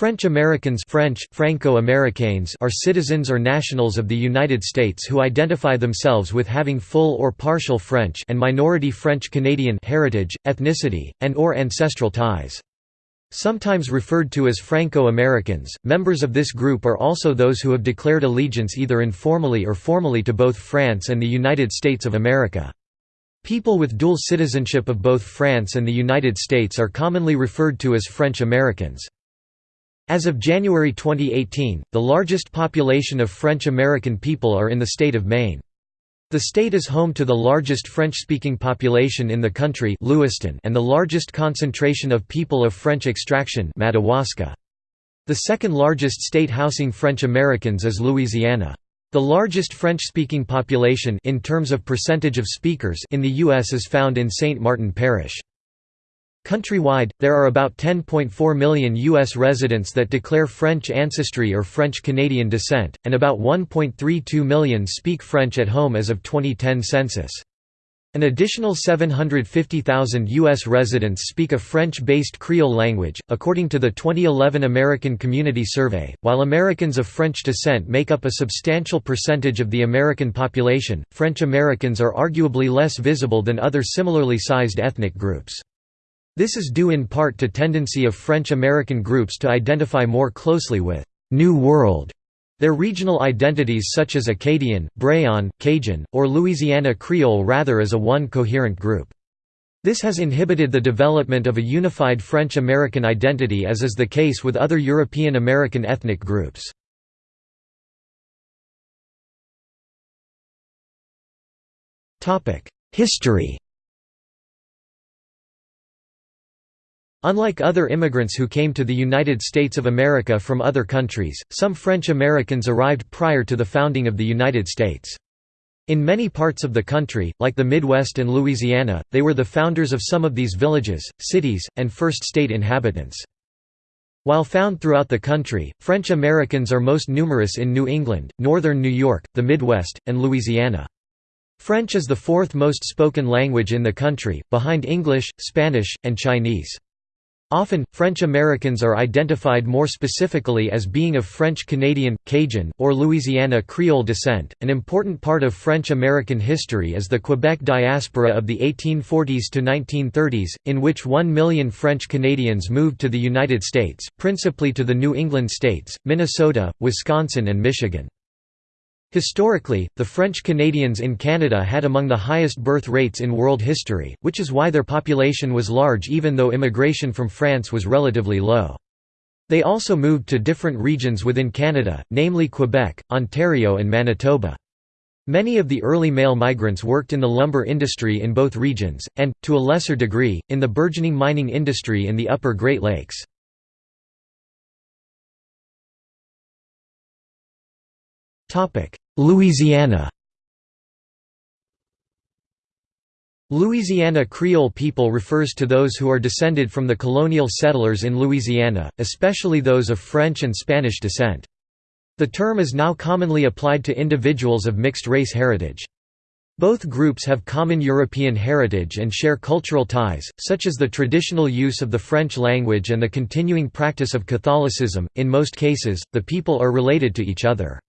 French Americans French, Franco-Americains are citizens or nationals of the United States who identify themselves with having full or partial French and minority French-Canadian heritage, ethnicity, and or ancestral ties. Sometimes referred to as Franco-Americans, members of this group are also those who have declared allegiance either informally or formally to both France and the United States of America. People with dual citizenship of both France and the United States are commonly referred to as French Americans. As of January 2018, the largest population of French-American people are in the state of Maine. The state is home to the largest French-speaking population in the country Lewiston and the largest concentration of people of French extraction Madawaska. The second largest state housing French Americans is Louisiana. The largest French-speaking population in terms of percentage of speakers in the U.S. is found in St. Martin Parish. Countrywide, there are about 10.4 million U.S. residents that declare French ancestry or French-Canadian descent, and about 1.32 million speak French at home as of 2010 census. An additional 750,000 U.S. residents speak a French-based Creole language, according to the 2011 American Community Survey. While Americans of French descent make up a substantial percentage of the American population, French Americans are arguably less visible than other similarly sized ethnic groups. This is due in part to tendency of French-American groups to identify more closely with «New World» their regional identities such as Acadian, Brayon, Cajun, or Louisiana Creole rather as a one coherent group. This has inhibited the development of a unified French-American identity as is the case with other European American ethnic groups. History Unlike other immigrants who came to the United States of America from other countries, some French Americans arrived prior to the founding of the United States. In many parts of the country, like the Midwest and Louisiana, they were the founders of some of these villages, cities, and first state inhabitants. While found throughout the country, French Americans are most numerous in New England, northern New York, the Midwest, and Louisiana. French is the fourth most spoken language in the country, behind English, Spanish, and Chinese. Often, French Americans are identified more specifically as being of French Canadian, Cajun, or Louisiana Creole descent. An important part of French American history is the Quebec diaspora of the 1840s to 1930s, in which one million French Canadians moved to the United States, principally to the New England states, Minnesota, Wisconsin, and Michigan. Historically, the French Canadians in Canada had among the highest birth rates in world history, which is why their population was large even though immigration from France was relatively low. They also moved to different regions within Canada, namely Quebec, Ontario and Manitoba. Many of the early male migrants worked in the lumber industry in both regions, and, to a lesser degree, in the burgeoning mining industry in the upper Great Lakes. Louisiana Louisiana Creole people refers to those who are descended from the colonial settlers in Louisiana, especially those of French and Spanish descent. The term is now commonly applied to individuals of mixed race heritage. Both groups have common European heritage and share cultural ties, such as the traditional use of the French language and the continuing practice of Catholicism. In most cases, the people are related to each other.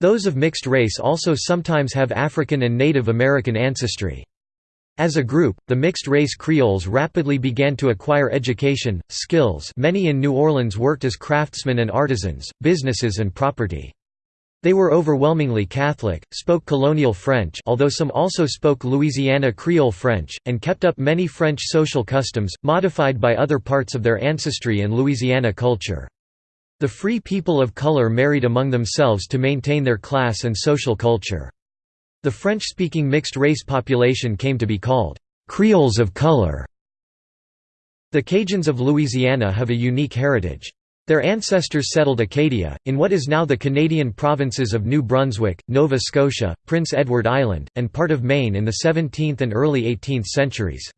Those of mixed race also sometimes have African and Native American ancestry. As a group, the mixed-race Creoles rapidly began to acquire education, skills many in New Orleans worked as craftsmen and artisans, businesses and property. They were overwhelmingly Catholic, spoke colonial French although some also spoke Louisiana Creole French, and kept up many French social customs, modified by other parts of their ancestry and Louisiana culture. The free people of color married among themselves to maintain their class and social culture. The French-speaking mixed-race population came to be called, "'Creoles of color'". The Cajuns of Louisiana have a unique heritage. Their ancestors settled Acadia, in what is now the Canadian provinces of New Brunswick, Nova Scotia, Prince Edward Island, and part of Maine in the 17th and early 18th centuries.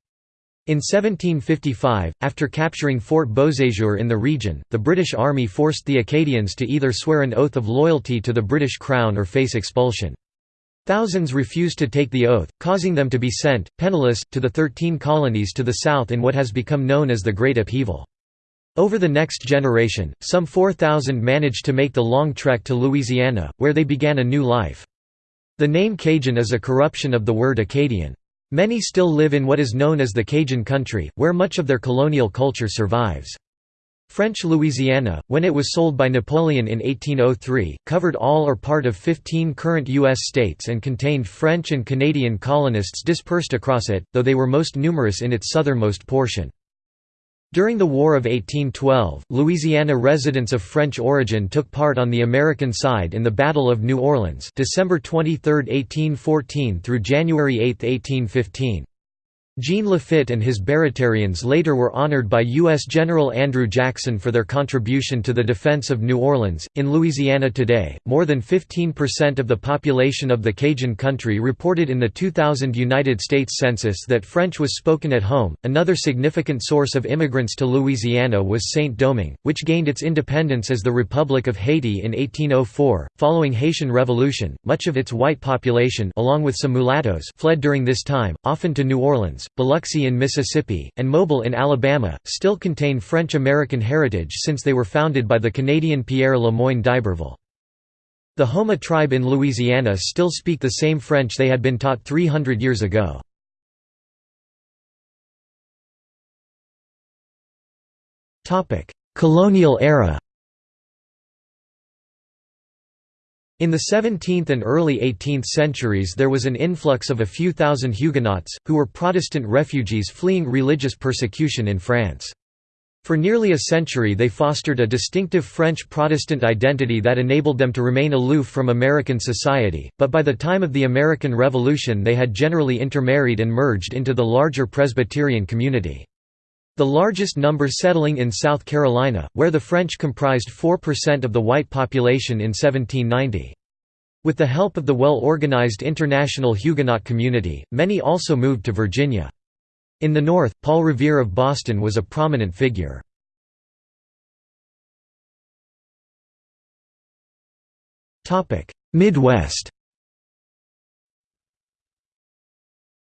In 1755, after capturing Fort Beauséjour in the region, the British Army forced the Acadians to either swear an oath of loyalty to the British Crown or face expulsion. Thousands refused to take the oath, causing them to be sent, penniless, to the Thirteen Colonies to the south in what has become known as the Great Upheaval. Over the next generation, some 4,000 managed to make the long trek to Louisiana, where they began a new life. The name Cajun is a corruption of the word Acadian. Many still live in what is known as the Cajun country, where much of their colonial culture survives. French Louisiana, when it was sold by Napoleon in 1803, covered all or part of 15 current U.S. states and contained French and Canadian colonists dispersed across it, though they were most numerous in its southernmost portion. During the War of 1812, Louisiana residents of French origin took part on the American side in the Battle of New Orleans December 23, 1814 through January 8, 1815. Jean Lafitte and his Baratarians later were honored by U.S. General Andrew Jackson for their contribution to the defense of New Orleans. In Louisiana today, more than 15% of the population of the Cajun country reported in the 2000 United States Census that French was spoken at home. Another significant source of immigrants to Louisiana was Saint Domingue, which gained its independence as the Republic of Haiti in 1804. Following Haitian Revolution, much of its white population, along with some mulattoes, fled during this time, often to New Orleans. Biloxi in Mississippi, and Mobile in Alabama, still contain French-American heritage since they were founded by the Canadian Pierre Le Moyne d'Iberville. The Houma tribe in Louisiana still speak the same French they had been taught 300 years ago. Colonial era In the 17th and early 18th centuries there was an influx of a few thousand Huguenots, who were Protestant refugees fleeing religious persecution in France. For nearly a century they fostered a distinctive French Protestant identity that enabled them to remain aloof from American society, but by the time of the American Revolution they had generally intermarried and merged into the larger Presbyterian community. The largest number settling in South Carolina, where the French comprised 4% of the white population in 1790. With the help of the well-organized international Huguenot community, many also moved to Virginia. In the North, Paul Revere of Boston was a prominent figure. Midwest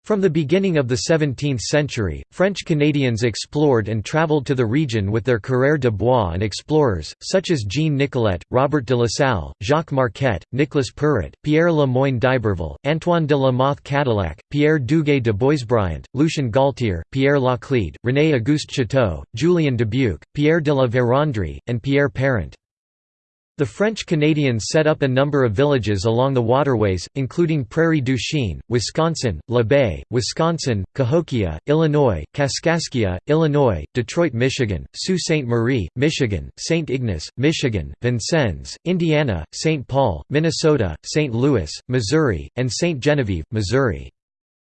From the beginning of the 17th century, French Canadians explored and travelled to the region with their coureurs de bois and explorers, such as Jean Nicolet, Robert de La Salle, Jacques Marquette, Nicolas Perrot, Pierre Le Moyne d'Iberville, Antoine de la Mothe Cadillac, Pierre Dugué de Boisbriand, Lucien Galtier, Pierre Laclede, René Auguste Chouteau, Julien Dubuque, Pierre de la Vérendrye, and Pierre Parent. The French Canadians set up a number of villages along the waterways, including Prairie du Chien, Wisconsin, La Baye, Wisconsin, Cahokia, Illinois, Kaskaskia, Illinois, Detroit, Michigan, Sault Ste. Marie, Michigan, St. Ignace, Michigan, Vincennes, Indiana, St. Paul, Minnesota, St. Louis, Missouri, and St. Genevieve, Missouri.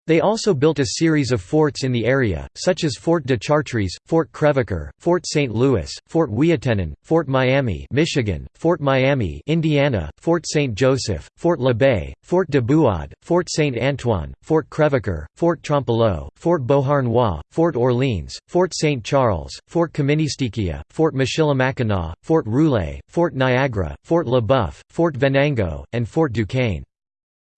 They also built a series of forts in the area, such as Fort de Chartres, Fort Crevecoeur, Fort St. Louis, Fort Ouiatenon, Fort Miami, Michigan, Fort Miami, Indiana, Fort St. Joseph, Fort La Baye, Fort de Buade, Fort St. Antoine, Fort Crevecoeur, Fort Trempealeau, Fort Beauharnois, Fort Orleans, Fort St. Charles, Fort Kaministiquia, Fort Michilimackinac, Fort Rouillé, Fort Niagara, Fort Le Boeuf, Fort Venango, and Fort Duquesne.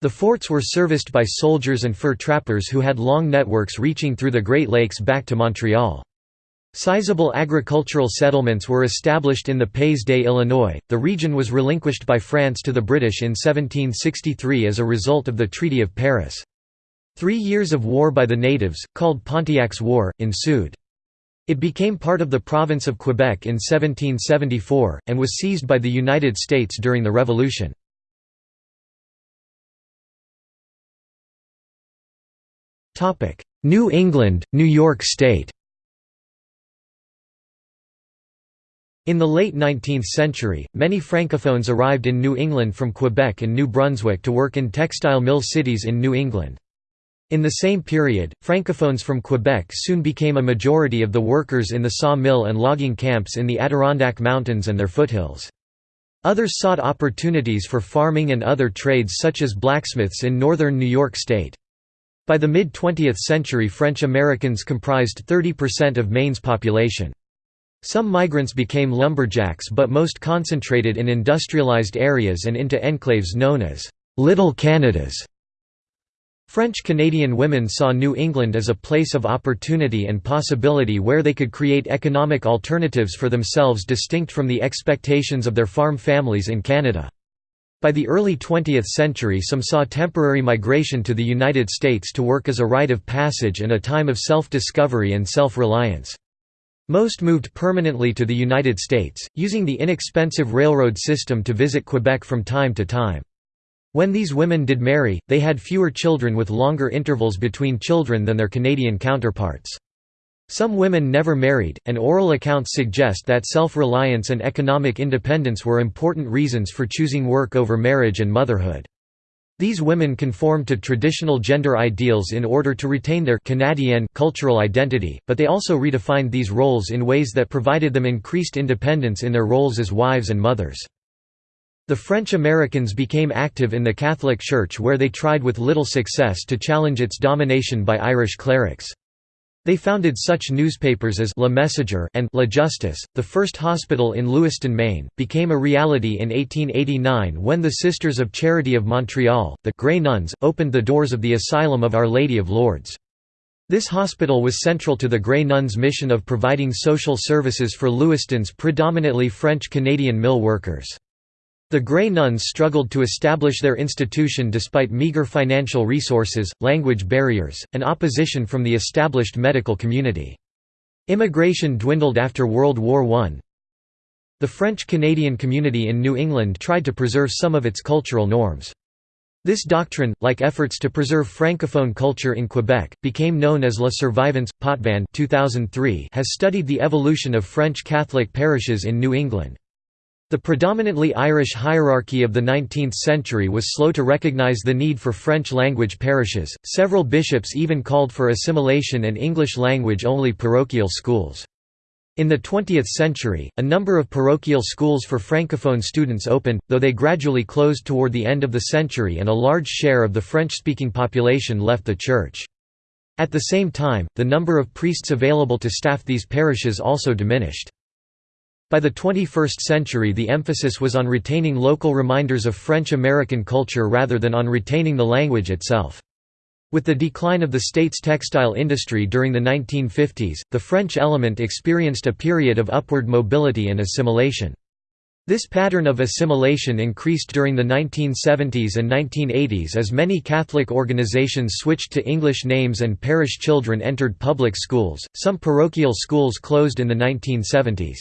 The forts were serviced by soldiers and fur trappers who had long networks reaching through the Great Lakes back to Montreal. Sizable agricultural settlements were established in the Pays des Illinois. The region was relinquished by France to the British in 1763 as a result of the Treaty of Paris. Three years of war by the natives, called Pontiac's War, ensued. It became part of the province of Quebec in 1774, and was seized by the United States during the Revolution. New England, New York State In the late 19th century, many Francophones arrived in New England from Quebec and New Brunswick to work in textile mill cities in New England. In the same period, Francophones from Quebec soon became a majority of the workers in the saw mill and logging camps in the Adirondack Mountains and their foothills. Others sought opportunities for farming and other trades such as blacksmiths in northern New York State. By the mid-20th century French Americans comprised 30% of Maine's population. Some migrants became lumberjacks but most concentrated in industrialized areas and into enclaves known as «Little Canadas». French-Canadian women saw New England as a place of opportunity and possibility where they could create economic alternatives for themselves distinct from the expectations of their farm families in Canada. By the early 20th century some saw temporary migration to the United States to work as a rite of passage and a time of self-discovery and self-reliance. Most moved permanently to the United States, using the inexpensive railroad system to visit Quebec from time to time. When these women did marry, they had fewer children with longer intervals between children than their Canadian counterparts. Some women never married, and oral accounts suggest that self-reliance and economic independence were important reasons for choosing work over marriage and motherhood. These women conformed to traditional gender ideals in order to retain their Canadian cultural identity, but they also redefined these roles in ways that provided them increased independence in their roles as wives and mothers. The French Americans became active in the Catholic Church where they tried with little success to challenge its domination by Irish clerics. They founded such newspapers as Le Messager and La Justice. The first hospital in Lewiston, Maine, became a reality in 1889 when the Sisters of Charity of Montreal, the Grey Nuns, opened the doors of the Asylum of Our Lady of Lourdes. This hospital was central to the Grey Nuns' mission of providing social services for Lewiston's predominantly French-Canadian mill workers. The Grey Nuns struggled to establish their institution despite meager financial resources, language barriers, and opposition from the established medical community. Immigration dwindled after World War I. The French-Canadian community in New England tried to preserve some of its cultural norms. This doctrine, like efforts to preserve francophone culture in Quebec, became known as La Survivance. Potvin 2003 has studied the evolution of French Catholic parishes in New England. The predominantly Irish hierarchy of the 19th century was slow to recognize the need for French-language parishes, several bishops even called for assimilation and English-language-only parochial schools. In the 20th century, a number of parochial schools for francophone students opened, though they gradually closed toward the end of the century and a large share of the French-speaking population left the church. At the same time, the number of priests available to staff these parishes also diminished. By the 21st century the emphasis was on retaining local reminders of French-American culture rather than on retaining the language itself. With the decline of the state's textile industry during the 1950s, the French element experienced a period of upward mobility and assimilation. This pattern of assimilation increased during the 1970s and 1980s as many Catholic organizations switched to English names and parish children entered public schools. Some parochial schools closed in the 1970s.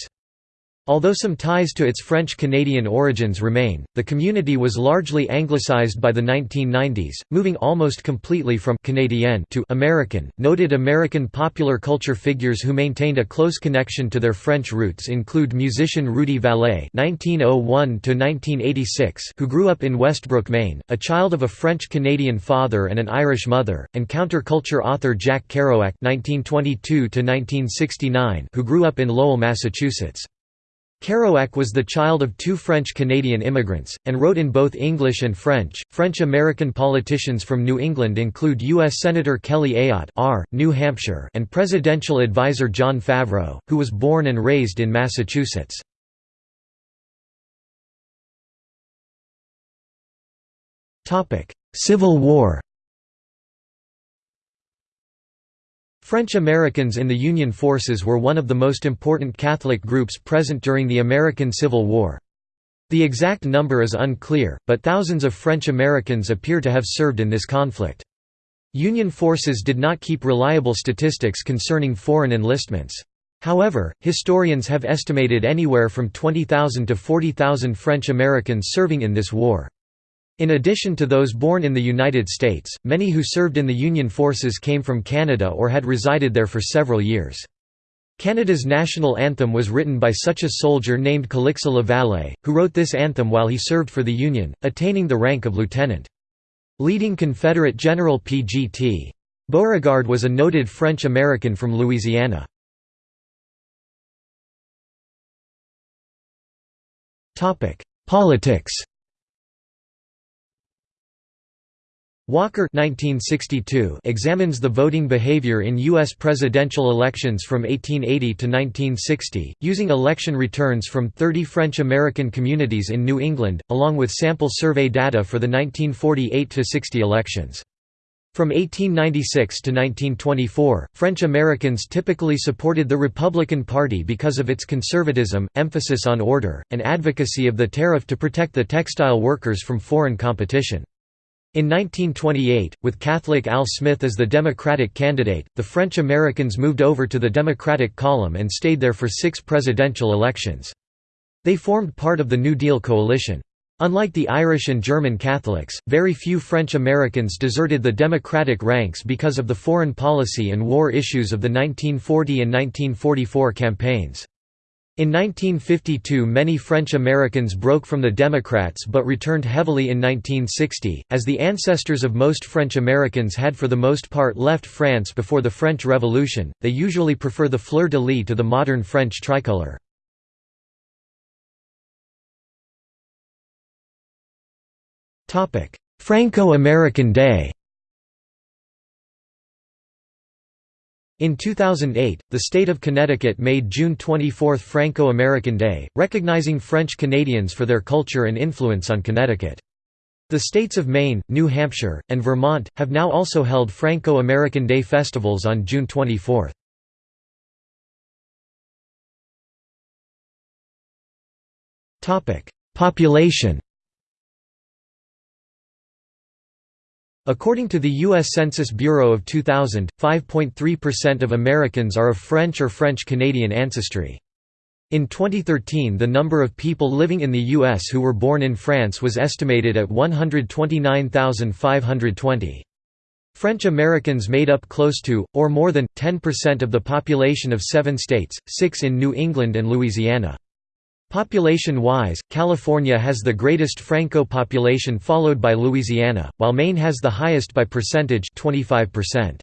Although some ties to its French-Canadian origins remain, the community was largely anglicized by the 1990s, moving almost completely from Canadian to American. Noted American popular culture figures who maintained a close connection to their French roots include musician Rudy Vallee (1901–1986), who grew up in Westbrook, Maine, a child of a French-Canadian father and an Irish mother, and counterculture author Jack Kerouac (1922–1969), who grew up in Lowell, Massachusetts. Kerouac was the child of two French-Canadian immigrants, and wrote in both English and French. French-American politicians from New England include U.S. Senator Kelly Ayotte R., New Hampshire and presidential advisor Jon Favreau, who was born and raised in Massachusetts. Civil War French Americans in the Union forces were one of the most important Catholic groups present during the American Civil War. The exact number is unclear, but thousands of French Americans appear to have served in this conflict. Union forces did not keep reliable statistics concerning foreign enlistments. However, historians have estimated anywhere from 20,000 to 40,000 French Americans serving in this war. In addition to those born in the United States, many who served in the Union forces came from Canada or had resided there for several years. Canada's national anthem was written by such a soldier named Calixa Lavallee, who wrote this anthem while he served for the Union, attaining the rank of lieutenant. Leading Confederate General P.G.T. Beauregard was a noted French-American from Louisiana. Politics Walker 1962 examines the voting behavior in U.S. presidential elections from 1880 to 1960, using election returns from 30 French-American communities in New England, along with sample survey data for the 1948–60 elections. From 1896 to 1924, French Americans typically supported the Republican Party because of its conservatism, emphasis on order, and advocacy of the tariff to protect the textile workers from foreign competition. In 1928, with Catholic Al Smith as the Democratic candidate, the French Americans moved over to the Democratic column and stayed there for six presidential elections. They formed part of the New Deal coalition. Unlike the Irish and German Catholics, very few French Americans deserted the Democratic ranks because of the foreign policy and war issues of the 1940 and 1944 campaigns. In 1952 many French Americans broke from the Democrats but returned heavily in 1960, as the ancestors of most French Americans had for the most part left France before the French Revolution, they usually prefer the fleur-de-lis to the modern French tricolour. Franco-American Day In 2008, the state of Connecticut made June 24 Franco-American Day, recognizing French Canadians for their culture and influence on Connecticut. The states of Maine, New Hampshire, and Vermont, have now also held Franco-American Day festivals on June 24. Population According to the U.S. Census Bureau of 2000, 5.3% of Americans are of French or French-Canadian ancestry. In 2013 the number of people living in the U.S. who were born in France was estimated at 129,520. French Americans made up close to, or more than, 10% of the population of seven states, six in New England and Louisiana. Population-wise, California has the greatest Franco population followed by Louisiana, while Maine has the highest by percentage 25%.